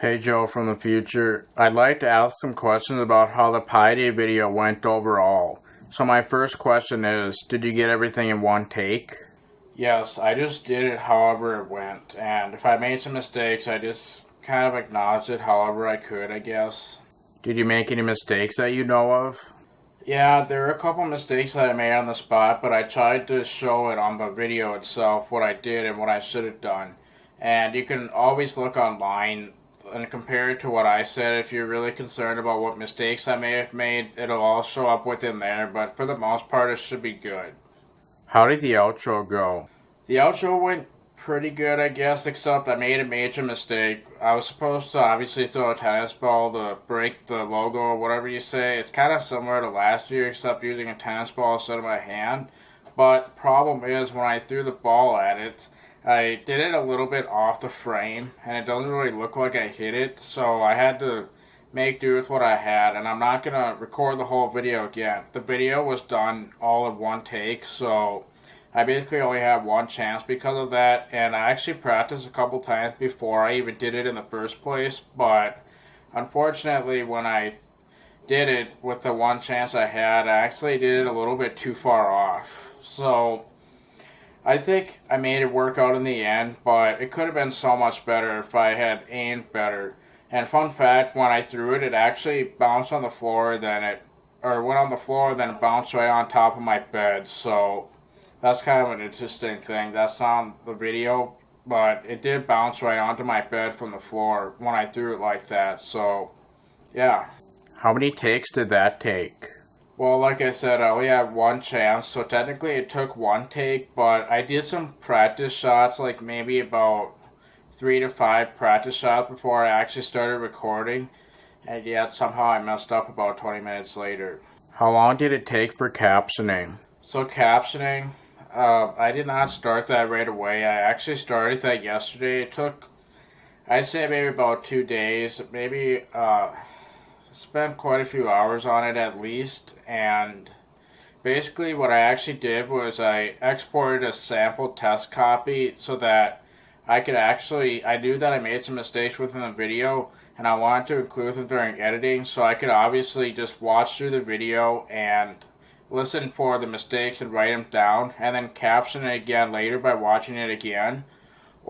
Hey Joe from the future. I'd like to ask some questions about how the Pi Day video went overall. So my first question is, did you get everything in one take? Yes, I just did it however it went, and if I made some mistakes, I just kind of acknowledged it however I could, I guess. Did you make any mistakes that you know of? Yeah, there are a couple mistakes that I made on the spot, but I tried to show it on the video itself, what I did and what I should have done. And you can always look online and compare it to what I said, if you're really concerned about what mistakes I may have made, it'll all show up within there, but for the most part, it should be good. How did the outro go? The outro went pretty good, I guess, except I made a major mistake. I was supposed to obviously throw a tennis ball to break the logo or whatever you say. It's kind of similar to last year, except using a tennis ball instead of my hand. But the problem is, when I threw the ball at it, I did it a little bit off the frame, and it doesn't really look like I hit it, so I had to make do with what I had, and I'm not going to record the whole video again. The video was done all in one take, so I basically only had one chance because of that, and I actually practiced a couple times before I even did it in the first place, but unfortunately when I did it with the one chance I had, I actually did it a little bit too far off. So I think I made it work out in the end, but it could have been so much better if I had aimed better. And fun fact, when I threw it, it actually bounced on the floor, then it, or went on the floor, then it bounced right on top of my bed. So that's kind of an interesting thing. That's not on the video, but it did bounce right onto my bed from the floor when I threw it like that. So, yeah. How many takes did that take? Well, like I said, I only had one chance, so technically it took one take, but I did some practice shots, like maybe about three to five practice shots before I actually started recording, and yet somehow I messed up about 20 minutes later. How long did it take for captioning? So, captioning, uh, I did not start that right away. I actually started that yesterday. It took, I'd say maybe about two days, maybe, uh, spent quite a few hours on it at least, and basically what I actually did was I exported a sample test copy so that I could actually, I knew that I made some mistakes within the video, and I wanted to include them during editing, so I could obviously just watch through the video and listen for the mistakes and write them down, and then caption it again later by watching it again.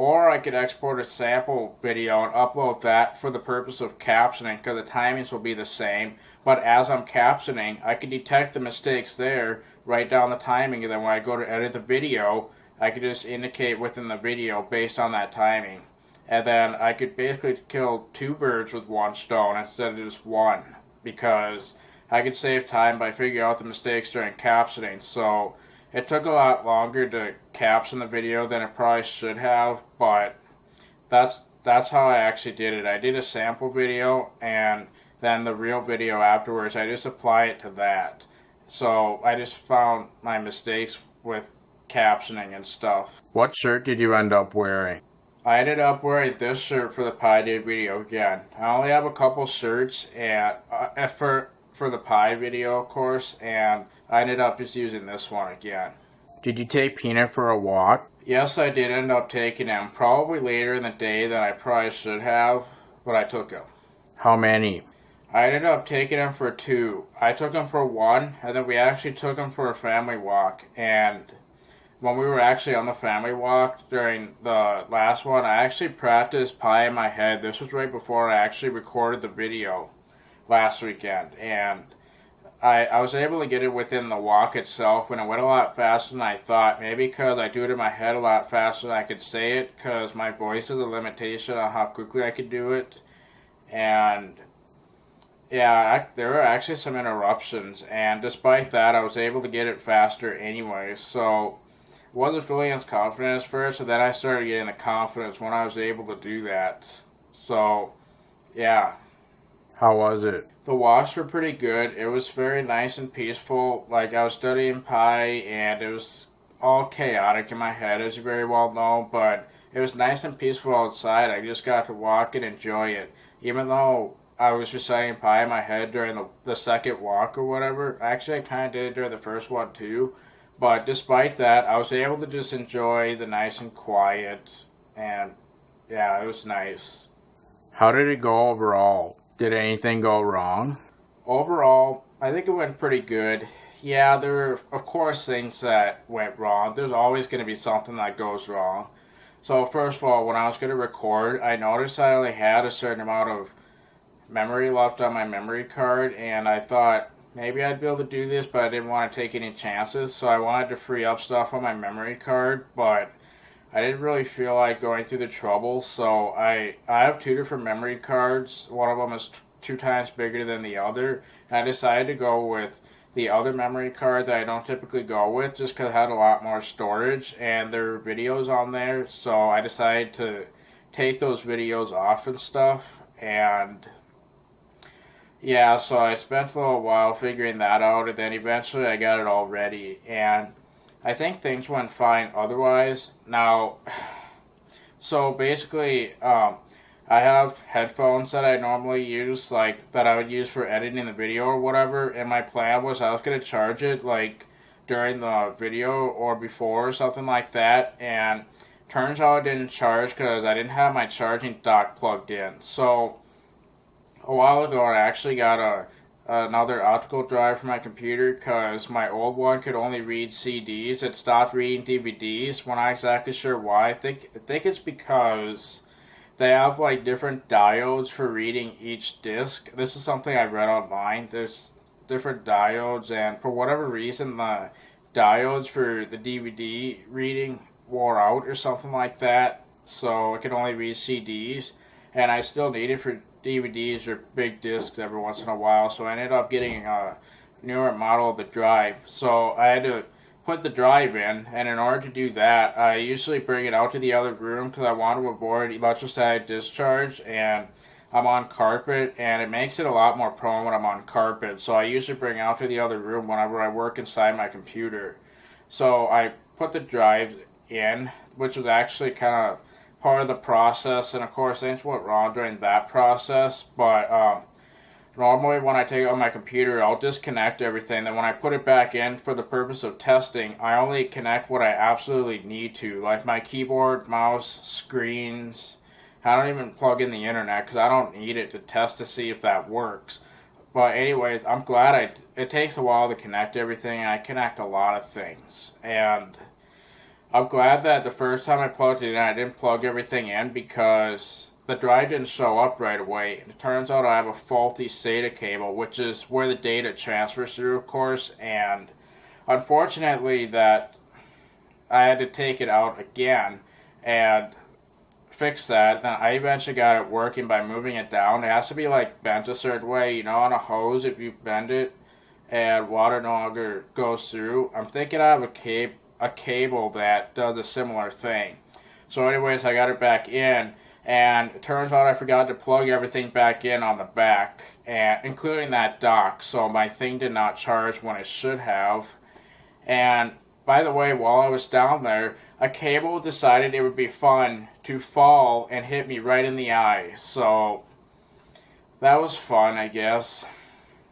Or I could export a sample video and upload that for the purpose of captioning because the timings will be the same. But as I'm captioning, I can detect the mistakes there, write down the timing, and then when I go to edit the video, I could just indicate within the video based on that timing. And then I could basically kill two birds with one stone instead of just one because I could save time by figuring out the mistakes during captioning. So it took a lot longer to caption the video than it probably should have, but that's that's how I actually did it. I did a sample video and then the real video afterwards. I just apply it to that. So I just found my mistakes with captioning and stuff. What shirt did you end up wearing? I ended up wearing this shirt for the Pi Day video again. I only have a couple shirts and uh, for for the Pi video, of course, and I ended up just using this one again. Did you take Peanut for a walk? Yes, I did end up taking him. Probably later in the day than I probably should have, but I took him. How many? I ended up taking him for two. I took him for one, and then we actually took him for a family walk. And when we were actually on the family walk during the last one, I actually practiced Pi in my head. This was right before I actually recorded the video last weekend, and I, I was able to get it within the walk itself, and it went a lot faster than I thought. Maybe because I do it in my head a lot faster than I could say it, because my voice is a limitation on how quickly I could do it. And yeah, I, there were actually some interruptions, and despite that, I was able to get it faster anyway. So wasn't feeling as confident at first, and then I started getting the confidence when I was able to do that. So yeah. How was it? The walks were pretty good. It was very nice and peaceful. Like I was studying Pi, and it was all chaotic in my head, as you very well know. But it was nice and peaceful outside. I just got to walk and enjoy it, even though I was reciting Pi in my head during the, the second walk or whatever. Actually, I kind of did it during the first one too. But despite that, I was able to just enjoy the nice and quiet, and yeah, it was nice. How did it go overall? Did anything go wrong? Overall, I think it went pretty good. Yeah, there were, of course, things that went wrong. There's always going to be something that goes wrong. So, first of all, when I was going to record, I noticed I only had a certain amount of memory left on my memory card, and I thought maybe I'd be able to do this, but I didn't want to take any chances, so I wanted to free up stuff on my memory card, but I didn't really feel like going through the trouble, so I I have two different memory cards. One of them is two times bigger than the other, and I decided to go with the other memory card that I don't typically go with just because it had a lot more storage and there are videos on there, so I decided to take those videos off and stuff, and yeah, so I spent a little while figuring that out, and then eventually I got it all ready, and I think things went fine otherwise. Now, so basically, um, I have headphones that I normally use, like that I would use for editing the video or whatever. And my plan was I was gonna charge it like during the video or before or something like that. And turns out it didn't charge because I didn't have my charging dock plugged in. So a while ago, I actually got a another optical drive for my computer because my old one could only read CDs. It stopped reading DVDs. We're not exactly sure why. I think I think it's because they have like different diodes for reading each disc. This is something I read online. There's different diodes, and for whatever reason, the diodes for the DVD reading wore out or something like that. So it could only read CDs, and I still need it for DVDs or big discs every once in a while, so I ended up getting a newer model of the drive. So I had to put the drive in, and in order to do that, I usually bring it out to the other room because I want to avoid electrostatic discharge, and I'm on carpet, and it makes it a lot more prone when I'm on carpet. So I usually bring out to the other room whenever I work inside my computer. So I put the drive in, which was actually kind of part of the process, and of course things went wrong during that process. But um, normally when I take it on my computer, I'll disconnect everything. Then when I put it back in for the purpose of testing, I only connect what I absolutely need to, like my keyboard, mouse, screens. I don't even plug in the internet because I don't need it to test to see if that works. But anyways, I'm glad I. It takes a while to connect everything. I connect a lot of things, and I'm glad that the first time I plugged it in, I didn't plug everything in because the drive didn't show up right away. And It turns out I have a faulty SATA cable, which is where the data transfers through, of course, and unfortunately that I had to take it out again and fix that. Then I eventually got it working by moving it down. It has to be like bent a certain way, you know, on a hose if you bend it and water no longer goes through. I'm thinking I have a cable a cable that does a similar thing. So anyways, I got it back in, and it turns out I forgot to plug everything back in on the back, and including that dock, so my thing did not charge when it should have. And by the way, while I was down there, a cable decided it would be fun to fall and hit me right in the eye. So that was fun, I guess.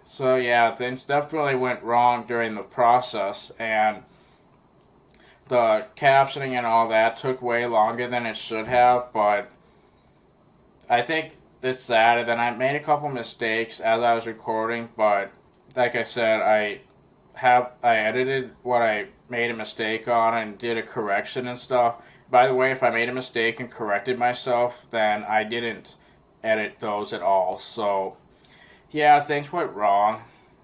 So yeah, things definitely went wrong during the process, and the captioning and all that took way longer than it should have, but I think it's that. And then I made a couple mistakes as I was recording, but like I said, I have I edited what I made a mistake on and did a correction and stuff. By the way, if I made a mistake and corrected myself, then I didn't edit those at all. So yeah, things went wrong.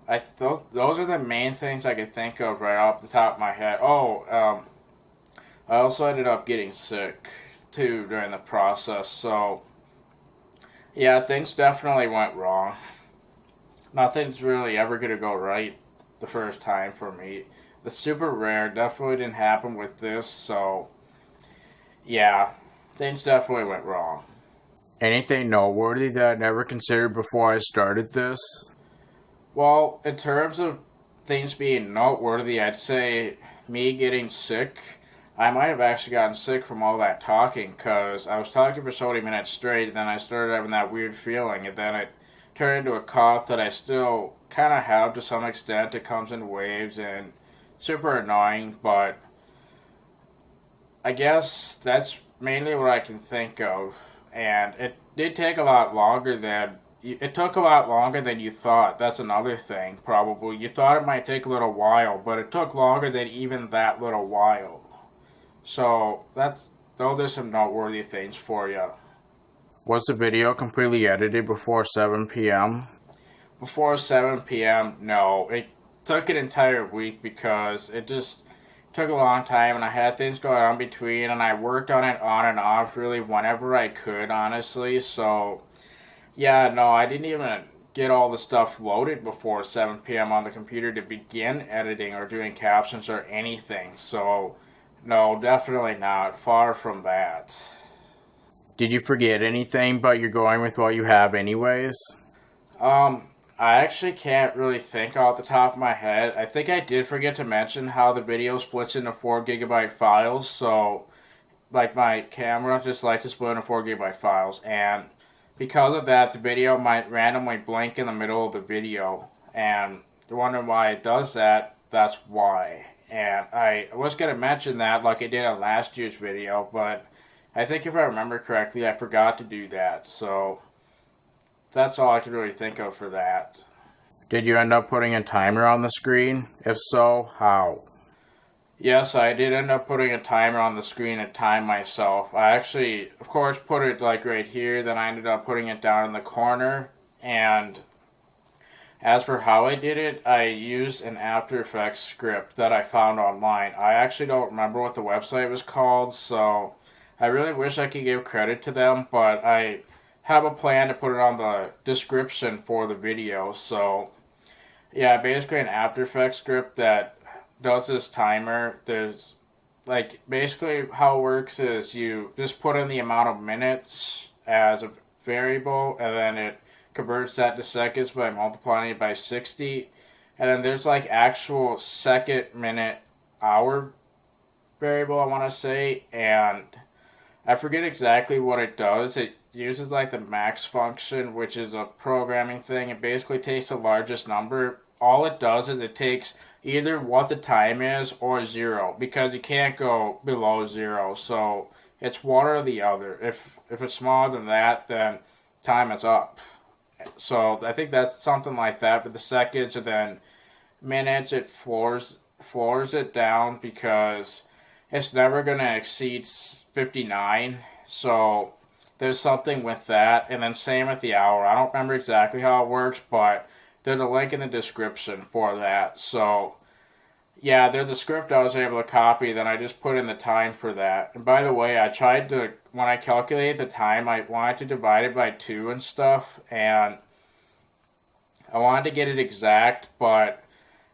I th- those are the main things I could think of right off the top of my head. Oh, um, I also ended up getting sick too during the process, so yeah, things definitely went wrong. Nothing's really ever gonna go right the first time for me. The super rare definitely didn't happen with this, so yeah, things definitely went wrong. Anything noteworthy that I never considered before I started this? Well, in terms of things being noteworthy, I'd say me getting sick I might have actually gotten sick from all that talking because I was talking for so many minutes straight, and then I started having that weird feeling, and then it turned into a cough that I still kind of have to some extent. It comes in waves and super annoying, but I guess that's mainly what I can think of. And it did take a lot longer than it took a lot longer than you thought. That's another thing, probably. You thought it might take a little while, but it took longer than even that little while. So that's those are some noteworthy things for you. Was the video completely edited before 7 p.m.? Before 7 p.m., no. It took an entire week because it just took a long time and I had things going on between and I worked on it on and off really whenever I could, honestly. So, yeah, no, I didn't even get all the stuff loaded before 7 p.m. on the computer to begin editing or doing captions or anything. So, no, definitely not. Far from that. Did you forget anything, but you're going with what you have anyways? Um, I actually can't really think off the top of my head. I think I did forget to mention how the video splits into 4 gigabyte files, so like my camera just likes to split into 4 gigabyte files, and because of that, the video might randomly blink in the middle of the video, and you're wondering why it does that, that's why. And I was going to mention that like I did in last year's video, but I think if I remember correctly, I forgot to do that. So that's all I can really think of for that. Did you end up putting a timer on the screen? If so, how? Yes, I did end up putting a timer on the screen to time myself. I actually, of course, put it like right here, then I ended up putting it down in the corner. And as for how I did it, I used an After Effects script that I found online. I actually don't remember what the website was called, so I really wish I could give credit to them, but I have a plan to put it on the description for the video. So, yeah, basically an After Effects script that does this timer. There's like basically how it works is you just put in the amount of minutes as a variable, and then it converts that to seconds by multiplying it by 60. And then there's like actual second, minute, hour variable, I want to say, and I forget exactly what it does. It uses like the max function, which is a programming thing. It basically takes the largest number. All it does is it takes either what the time is or zero because you can't go below zero. So it's one or the other. If if it's smaller than that, then time is up. So I think that's something like that. For the seconds and then minutes, it floors floors it down because it's never going to exceed 59. So there's something with that. And then same with the hour. I don't remember exactly how it works, but there's a link in the description for that. So yeah, they're the script I was able to copy. Then I just put in the time for that. And by the way, I tried to, when I calculated the time, I wanted to divide it by two and stuff. And I wanted to get it exact, but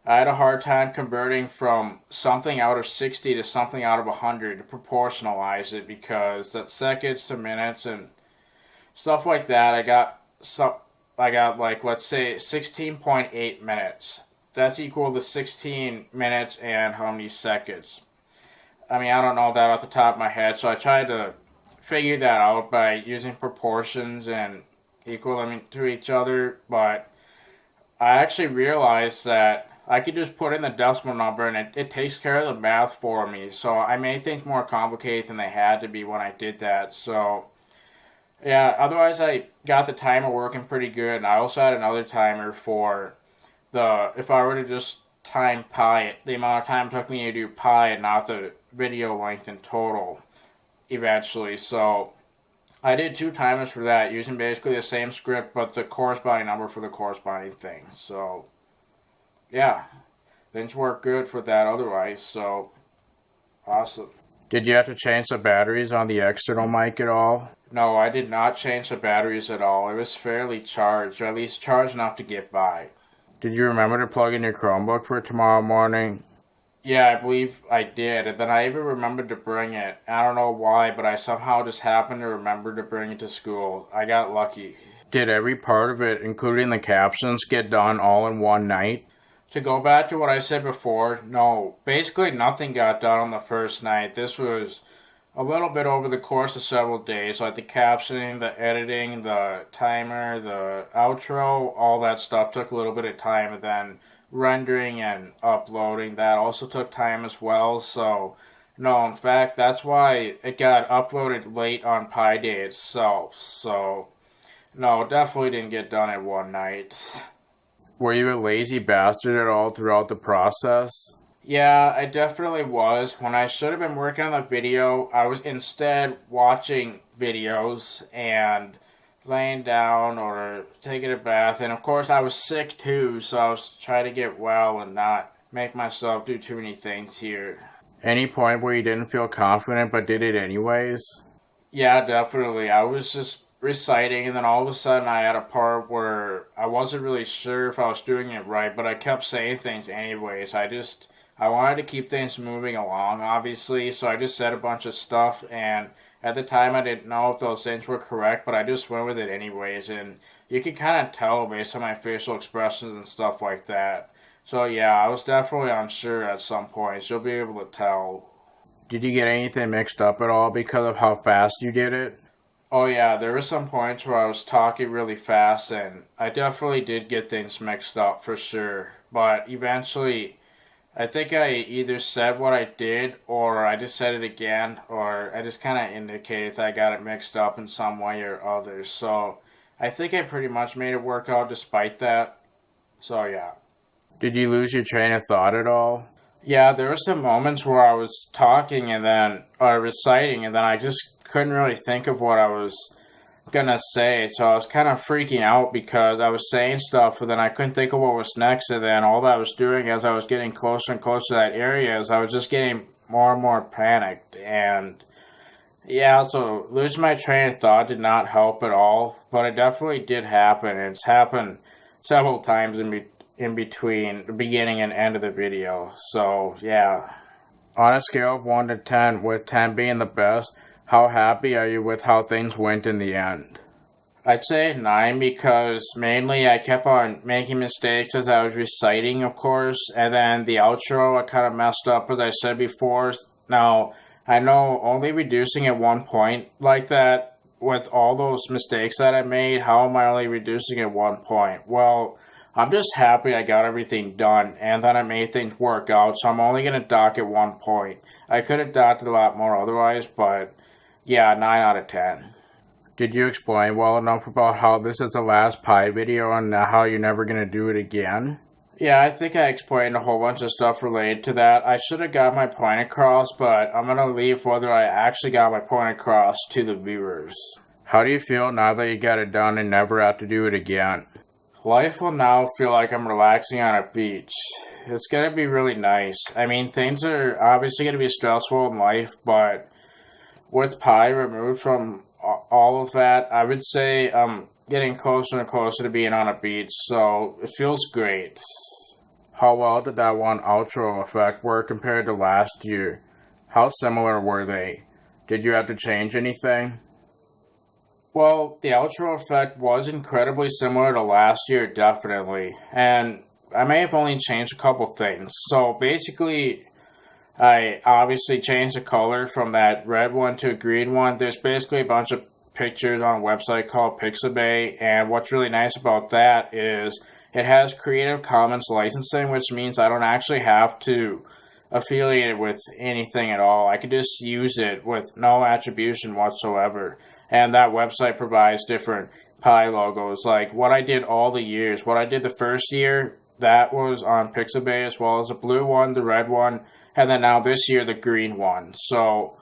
I had a hard time converting from something out of 60 to something out of 100 to proportionalize it because that's seconds to minutes and stuff like that. I got some, I got like let's say 16.8 minutes. That's equal to 16 minutes and how many seconds. I mean, I don't know that off the top of my head, so I tried to figure that out by using proportions and equal them to each other, but I actually realized that I could just put in the decimal number and it, it takes care of the math for me. So I made things more complicated than they had to be when I did that. So yeah, otherwise I got the timer working pretty good. And I also had another timer for the, if I were to just time pi it, the amount of time it took me to do pi and not the video length in total eventually. So I did two timers for that using basically the same script but the corresponding number for the corresponding thing. So yeah, things work good for that otherwise, so awesome. Did you have to change the batteries on the external mic at all? No, I did not change the batteries at all. It was fairly charged, or at least charged enough to get by. Did you remember to plug in your Chromebook for tomorrow morning? Yeah, I believe I did, and then I even remembered to bring it. I don't know why, but I somehow just happened to remember to bring it to school. I got lucky. Did every part of it, including the captions, get done all in one night? to go back to what I said before, no, basically nothing got done on the first night. This was a little bit over the course of several days, like the captioning, the editing, the timer, the outro, all that stuff took a little bit of time, and then rendering and uploading that also took time as well. So, no, in fact, that's why it got uploaded late on Pi Day itself. So, No, definitely didn't get done in one night. Were you a lazy bastard at all throughout the process? Yeah, I definitely was. When I should have been working on the video, I was instead watching videos and laying down or taking a bath. And of course, I was sick too, so I was trying to get well and not make myself do too many things here. Any point where you didn't feel confident but did it anyways? Yeah, definitely. I was just reciting, and then all of a sudden I had a part where I wasn't really sure if I was doing it right, but I kept saying things anyways. I just I wanted to keep things moving along, obviously, so I just said a bunch of stuff, and at the time I didn't know if those things were correct, but I just went with it anyways, and you can kind of tell based on my facial expressions and stuff like that. So yeah, I was definitely unsure at some points. You'll be able to tell. Did you get anything mixed up at all because of how fast you did it? Oh yeah, there were some points where I was talking really fast, and I definitely did get things mixed up for sure. But eventually, I think I either said what I did or I just said it again or I just kind of indicated that I got it mixed up in some way or other. So I think I pretty much made it work out despite that. So yeah. Did you lose your train of thought at all? Yeah, there were some moments where I was talking and then, or reciting, and then I just couldn't really think of what I was gonna say. So I was kind of freaking out because I was saying stuff, but then I couldn't think of what was next. And then all that I was doing as I was getting closer and closer to that area is I was just getting more and more panicked. And yeah, so losing my train of thought did not help at all, but it definitely did happen. It's happened several times in, be- in between the beginning and end of the video. So yeah. On a scale of 1 to 10, with 10 being the best, how happy are you with how things went in the end? I'd say 9 because mainly I kept on making mistakes as I was reciting, of course, and then the outro I kind of messed up as I said before. Now, I know only reducing at one point like that with all those mistakes that I made, how am I only reducing at one point? Well, I'm just happy I got everything done and that I made things work out, so I'm only going to dock at one point. I could have docked a lot more otherwise, but yeah, 9 out of 10. Did you explain well enough about how this is the last Pi video and how you're never going to do it again? Yeah, I think I explained a whole bunch of stuff related to that. I should have got my point across, but I'm going to leave whether I actually got my point across to the viewers. How do you feel now that you got it done and never have to do it again? Life will now feel like I'm relaxing on a beach. It's going to be really nice. I mean, things are obviously going to be stressful in life, but with Pi removed from all of that, I would say I'm getting closer and closer to being on a beach, so it feels great. How well did that one outro effect work compared to last year? How similar were they? Did you have to change anything? Well, the outro effect was incredibly similar to last year, definitely. And I may have only changed a couple things. So basically, I obviously changed the color from that red one to a green one. There's basically a bunch of pictures on a website called Pixabay, and what's really nice about that is it has Creative Commons licensing, which means I don't actually have to affiliate it with anything at all. I could just use it with no attribution whatsoever. And that website provides different Pi logos. Like what I did all the years, what I did the first year, that was on Pixabay as well as the blue one, the red one, and then now this year the green one. So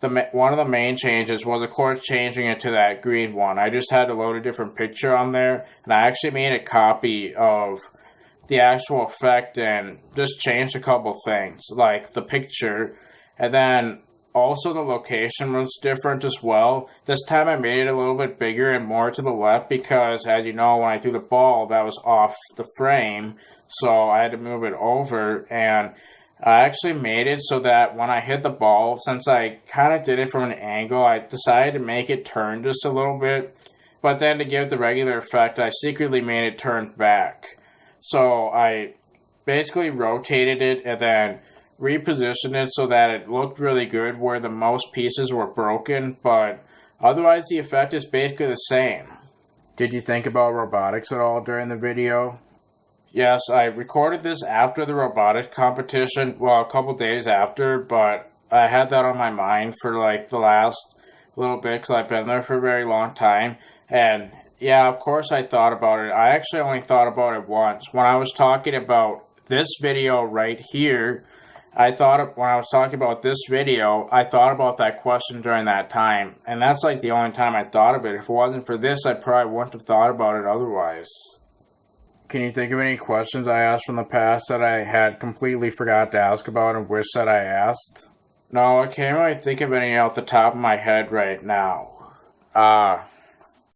the one of the main changes was of course changing it to that green one. I just had to load a different picture on there, and I actually made a copy of the actual effect and just changed a couple things like the picture, and then also the location was different as well. This time I made it a little bit bigger and more to the left because as you know when I threw the ball that was off the frame so I had to move it over and I actually made it so that when I hit the ball, since I kind of did it from an angle, I decided to make it turn just a little bit. But then to give the regular effect, I secretly made it turn back. So I basically rotated it and then repositioned it so that it looked really good where the most pieces were broken. But otherwise, the effect is basically the same. Did you think about robotics at all during the video? Yes, I recorded this after the robotic competition, well, a couple days after, but I had that on my mind for like the last little bit because I've been there for a very long time. And Yeah, of course I thought about it. I actually only thought about it once. When I was talking about this video right here, I thought when I was talking about this video, I thought about that question during that time. And that's like the only time I thought of it. If it wasn't for this, I probably wouldn't have thought about it otherwise. Can you think of any questions I asked from the past that I had completely forgot to ask about and wish that I asked? No, I can't really think of any off the top of my head right now. Ah,